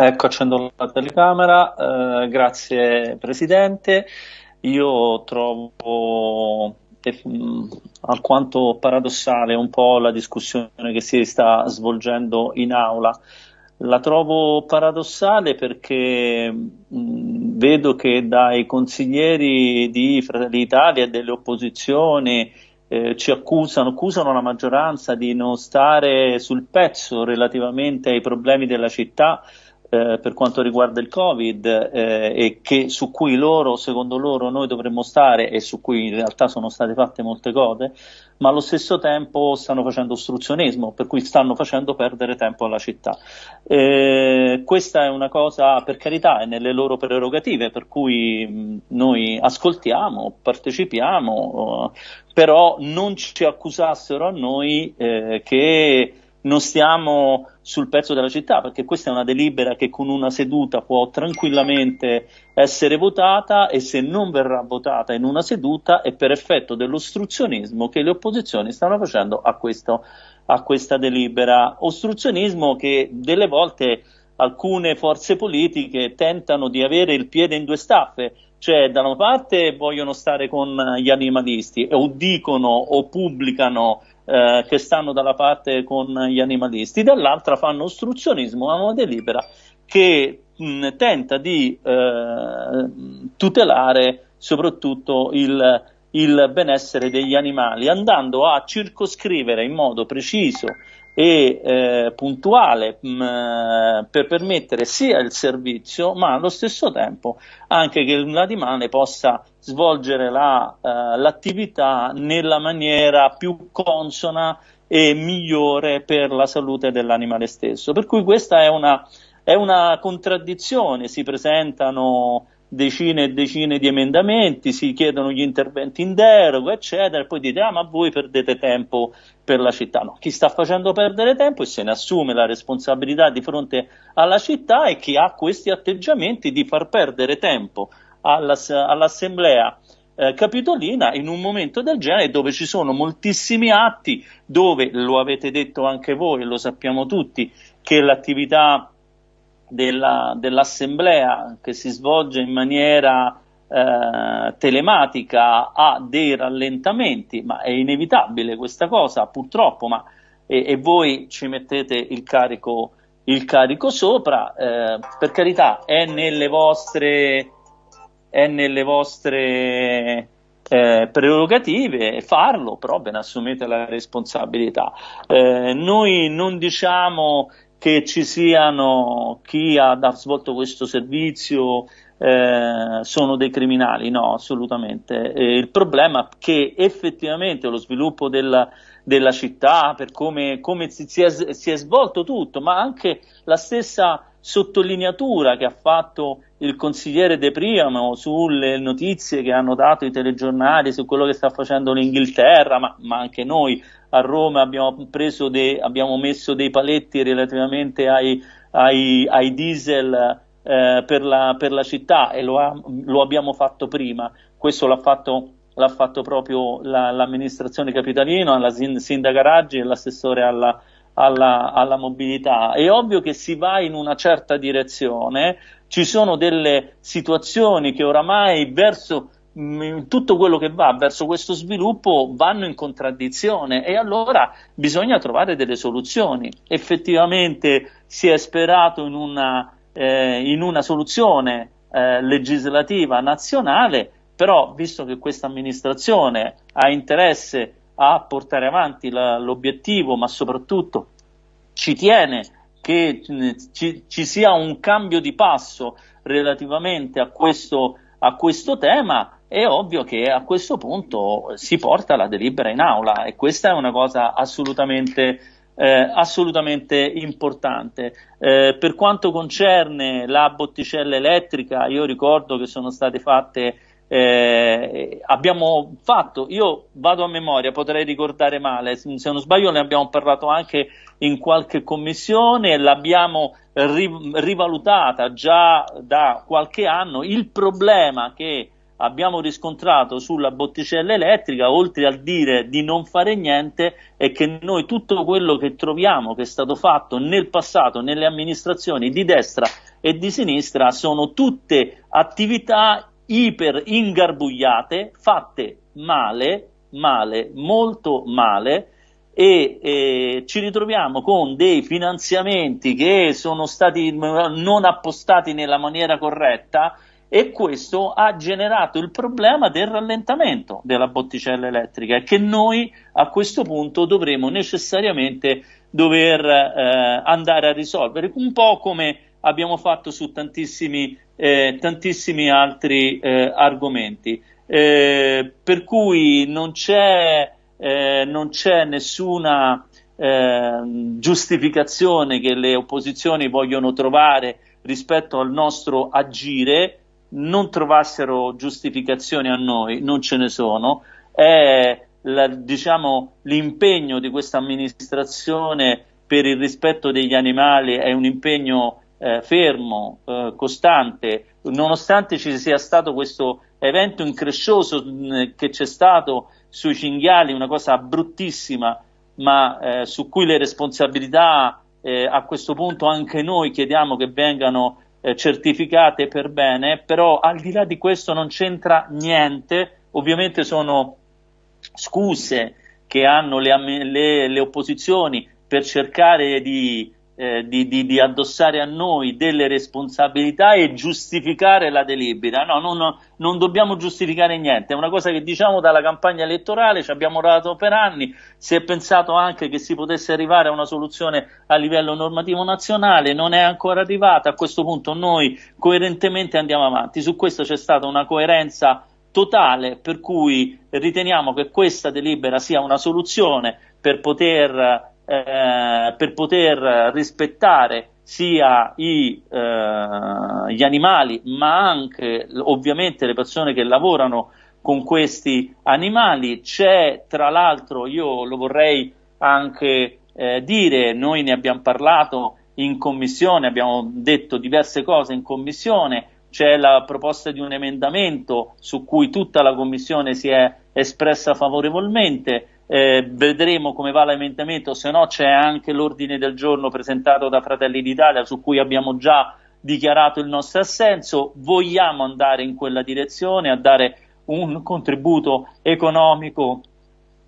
Ecco, accendo la telecamera, eh, grazie Presidente. Io trovo eh, alquanto paradossale un po' la discussione che si sta svolgendo in aula. La trovo paradossale perché mh, vedo che dai consiglieri di Fratelli d'Italia e delle opposizioni eh, ci accusano, accusano la maggioranza di non stare sul pezzo relativamente ai problemi della città eh, per quanto riguarda il Covid eh, e che, su cui loro, secondo loro, noi dovremmo stare e su cui in realtà sono state fatte molte cose, ma allo stesso tempo stanno facendo ostruzionismo, per cui stanno facendo perdere tempo alla città. Eh, questa è una cosa, per carità, è nelle loro prerogative, per cui mh, noi ascoltiamo, partecipiamo, uh, però non ci accusassero a noi eh, che non stiamo sul pezzo della città, perché questa è una delibera che con una seduta può tranquillamente essere votata e se non verrà votata in una seduta è per effetto dell'ostruzionismo che le opposizioni stanno facendo a, questo, a questa delibera. Ostruzionismo che delle volte alcune forze politiche tentano di avere il piede in due staffe, cioè da una parte vogliono stare con gli animalisti o dicono o pubblicano eh, che stanno dalla parte con gli animalisti, dall'altra fanno ostruzionismo a una delibera che mh, tenta di eh, tutelare soprattutto il, il benessere degli animali, andando a circoscrivere in modo preciso e eh, puntuale mh, mm, per permettere sia il servizio ma allo stesso tempo anche che l'animale possa svolgere la, uh, l'attività nella maniera più consona e migliore per la salute dell'animale stesso. Per cui questa è una, è una contraddizione, si presentano decine e decine di emendamenti, si chiedono gli interventi in deroga, eccetera, e poi dite, ah, ma voi perdete tempo per la città. No, chi sta facendo perdere tempo e se ne assume la responsabilità di fronte alla città è chi ha questi atteggiamenti di far perdere tempo all'ass- all'assemblea eh, capitolina in un momento del genere dove ci sono moltissimi atti, dove lo avete detto anche voi, lo sappiamo tutti, che l'attività della, dell'assemblea che si svolge in maniera eh, telematica ha dei rallentamenti, ma è inevitabile questa cosa purtroppo, ma, e, e voi ci mettete il carico, il carico sopra, eh, per carità è nelle vostre, è nelle vostre eh, prerogative farlo, però ve ne assumete la responsabilità. Eh, noi non diciamo che ci siano chi ha, ha svolto questo servizio eh, sono dei criminali, no, assolutamente. Eh, il problema è che effettivamente lo sviluppo della, della città, per come, come si, si, è, si, è, svolto tutto, ma anche la stessa sottolineatura che ha fatto il consigliere De Priamo sulle notizie che hanno dato i telegiornali su quello che sta facendo l'Inghilterra, ma, ma anche noi a Roma abbiamo, de, abbiamo messo dei paletti relativamente ai, ai, ai diesel eh, per, la, per, la, città e lo, ha, lo abbiamo fatto prima. Questo l'ha fatto, l'ha fatto proprio la, l'amministrazione capitalina, la sindaca Raggi e l'assessore alla, alla, alla, mobilità. È ovvio che si va in una certa direzione, ci sono delle situazioni che oramai verso tutto quello che va verso questo sviluppo vanno in contraddizione e allora bisogna trovare delle soluzioni. Effettivamente si è sperato in una, eh, in una soluzione eh, legislativa nazionale, però visto che questa amministrazione ha interesse a portare avanti l'obiettivo, ma soprattutto ci tiene che mm, ci, ci, sia un cambio di passo relativamente a questo, a questo tema, è ovvio che a questo punto si porta la delibera in aula e questa è una cosa assolutamente, eh, assolutamente importante. Eh, per quanto concerne la botticella elettrica, io ricordo che sono state fatte eh, abbiamo fatto, io vado a memoria, potrei ricordare male, se non sbaglio ne abbiamo parlato anche in qualche commissione, l'abbiamo rivalutata già da qualche anno, il problema che abbiamo riscontrato sulla botticella elettrica, oltre al dire di non fare niente, è che noi tutto quello che troviamo che è stato fatto nel passato nelle amministrazioni di destra e di sinistra sono tutte attività iper ingarbugliate, fatte male, male, molto male, e eh, ci ritroviamo con dei finanziamenti che sono stati non appostati nella maniera corretta e questo ha generato il problema del rallentamento della botticella elettrica che noi a questo punto dovremo necessariamente dover eh, andare a risolvere, un po' come abbiamo fatto su tantissimi, eh, tantissimi altri eh, argomenti. Eh, per cui non c'è eh, non c'è nessuna eh, giustificazione che le opposizioni vogliono trovare rispetto al nostro agire, non trovassero giustificazioni a noi, non ce ne sono, è la, diciamo, l'impegno di questa amministrazione per il rispetto degli animali è un impegno eh, fermo, eh, costante, nonostante ci sia stato questo evento increscioso mh, che c'è stato sui cinghiali, una cosa bruttissima, ma eh, su cui le responsabilità eh, a questo punto anche noi chiediamo che vengano eh, certificate per bene, però al di là di questo non c'entra niente, ovviamente sono scuse che hanno le, le, le opposizioni per cercare di eh, di, di, di, addossare a noi delle responsabilità e giustificare la delibera. No, non, non, dobbiamo giustificare niente, è una cosa che diciamo dalla campagna elettorale, ci abbiamo lavorato per anni, si è pensato anche che si potesse arrivare a una soluzione a livello normativo nazionale, non è ancora arrivata, a questo punto noi coerentemente andiamo avanti, su questo c'è stata una coerenza totale per cui riteniamo che questa delibera sia una soluzione per poter eh, per poter rispettare sia i, eh, gli animali ma anche ovviamente le persone che lavorano con questi animali. C'è tra l'altro, io lo vorrei anche eh, dire, noi ne abbiamo parlato in commissione, abbiamo detto diverse cose in commissione, c'è la proposta di un emendamento su cui tutta la commissione si è espressa favorevolmente eh, vedremo come va l'emendamento, se no c'è anche l'ordine del giorno presentato da Fratelli d'Italia su cui abbiamo già dichiarato il nostro assenso, vogliamo andare in quella direzione, a dare un contributo economico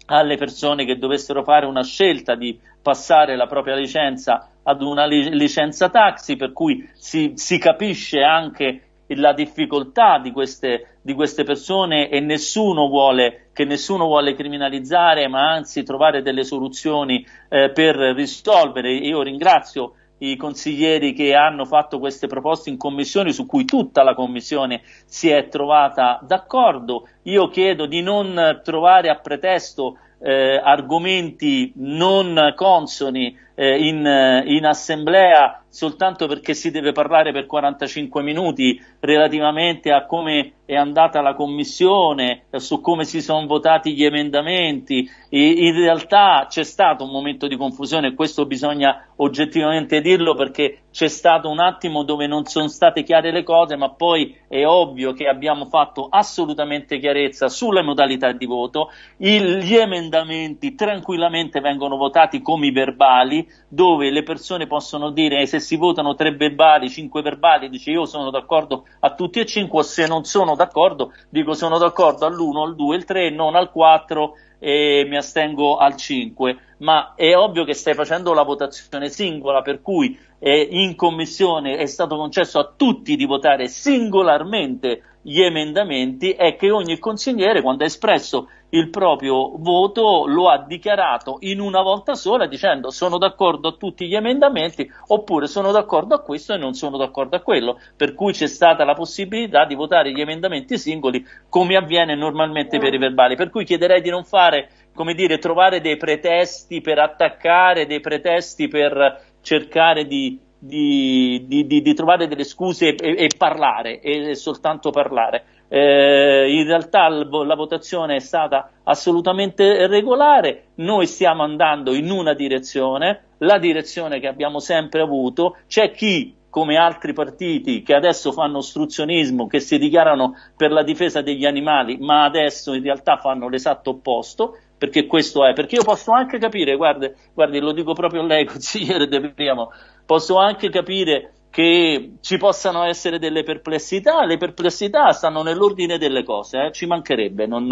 alle persone che dovessero fare una scelta di passare la propria licenza ad una licenza taxi, per cui si, si capisce anche la difficoltà di queste, di queste persone e nessuno vuole, che nessuno vuole criminalizzare, ma anzi trovare delle soluzioni eh, per risolvere. Io ringrazio i consiglieri che hanno fatto queste proposte in commissione su cui tutta la commissione si è trovata d'accordo. Io chiedo di non trovare a pretesto eh, argomenti non consoni eh, in, in assemblea soltanto perché si deve parlare per 45 minuti relativamente a come è andata la commissione, su come si sono votati gli emendamenti. E in realtà c'è stato un momento di confusione questo bisogna oggettivamente dirlo perché c'è stato un attimo dove non sono state chiare le cose, ma poi è ovvio che abbiamo fatto assolutamente chiarezza sulle modalità di voto. Il, gli emendamenti tranquillamente vengono votati come i verbali, dove le persone possono dire se si votano tre verbali, cinque verbali, dice io sono d'accordo a tutti e cinque, o se non sono d'accordo, dico sono d'accordo all'uno, al due, al tre, non al quattro e mi astengo al 5, ma è ovvio che stai facendo la votazione singola, per cui eh, in commissione è stato concesso a tutti di votare singolarmente gli emendamenti e che ogni consigliere, quando ha espresso il proprio voto, lo ha dichiarato in una volta sola dicendo sono d'accordo a tutti gli emendamenti oppure sono d'accordo a questo e non sono d'accordo a quello, per cui c'è stata la possibilità di votare gli emendamenti singoli come avviene normalmente per i verbali, per cui chiederei di non fare, come dire, trovare dei pretesti per attaccare, dei pretesti per cercare di di, di, di, trovare delle scuse e, e parlare, e soltanto parlare. Eh, in realtà la votazione è stata assolutamente regolare, noi stiamo andando in una direzione, la direzione che abbiamo sempre avuto, c'è chi come altri partiti che adesso fanno ostruzionismo, che si dichiarano per la difesa degli animali, ma adesso in realtà fanno l'esatto opposto, perché questo è, perché io posso anche capire, guardi, guardi lo dico proprio a lei, consigliere De Priamo, posso anche capire che ci possano essere delle perplessità, le perplessità stanno nell'ordine delle cose, eh? ci mancherebbe, non,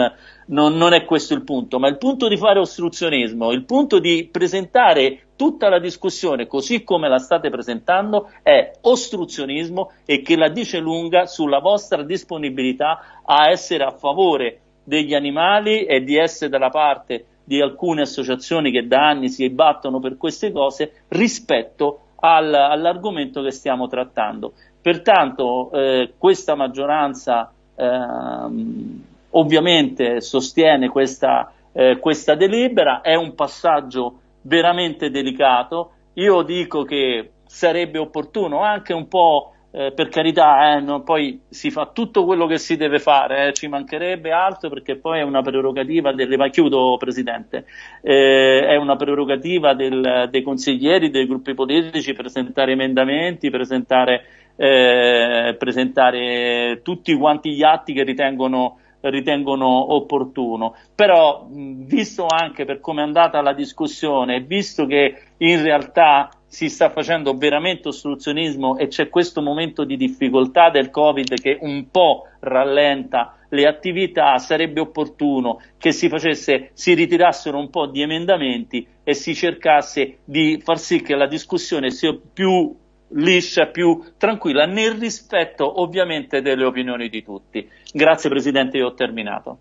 non, non, è questo il punto, ma il punto di fare ostruzionismo, il punto di presentare tutta la discussione così come la state presentando è ostruzionismo e che la dice lunga sulla vostra disponibilità a essere a favore degli animali e di essere dalla parte di alcune associazioni che da anni si battono per queste cose rispetto al, all'argomento che stiamo trattando. Pertanto eh, questa maggioranza ehm, ovviamente sostiene questa, eh, questa delibera, è un passaggio veramente delicato. Io dico che sarebbe opportuno anche un po' eh, per carità, eh, no, poi si fa tutto quello che si deve fare, eh, ci mancherebbe altro perché poi è una prerogativa delle, ma chiudo Presidente, eh, è una prerogativa del, dei consiglieri, dei gruppi politici presentare emendamenti, presentare, eh, presentare tutti quanti gli atti che ritengono ritengono opportuno. Però, visto anche per come è andata la discussione, visto che in realtà si sta facendo veramente ostruzionismo e c'è questo momento di difficoltà del Covid che un po' rallenta le attività, sarebbe opportuno che si facesse, si ritirassero un po' di emendamenti e si cercasse di far sì che la discussione sia più liscia, più tranquilla, nel rispetto ovviamente delle opinioni di tutti. Grazie Presidente, io ho terminato.